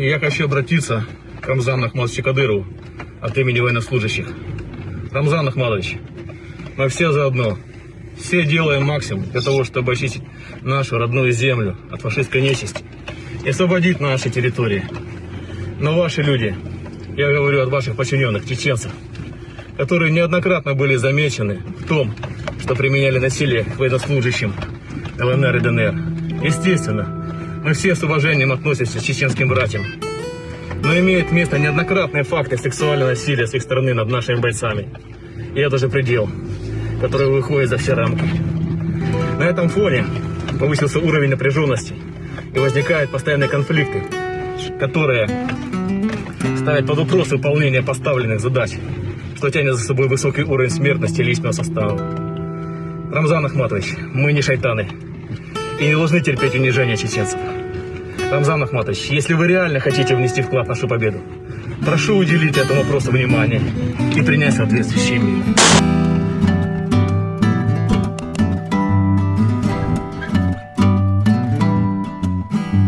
И я хочу обратиться к Рамзану Ахмадовичу Кадырову от имени военнослужащих. Рамзан Ахмадович, мы все заодно. Все делаем максимум для того, чтобы очистить нашу родную землю от фашистской нечисти и освободить наши территории. Но ваши люди, я говорю от ваших подчиненных, чеченцев, которые неоднократно были замечены в том, что применяли насилие к военнослужащим ЛНР и ДНР. Естественно, мы все с уважением относимся к чеченским братьям. Но имеют место неоднократные факты сексуального насилия с их стороны над нашими бойцами. И это же предел, который выходит за все рамки. На этом фоне повысился уровень напряженности и возникают постоянные конфликты, которые ставят под вопрос выполнение поставленных задач, что тянет за собой высокий уровень смертности личного состава. Рамзан Ахматович, мы не шайтаны и не должны терпеть унижение чеченцев. Рамзан Ахматович, если вы реально хотите внести вклад в нашу победу, прошу уделить этому вопросу внимание и принять соответствующие меры.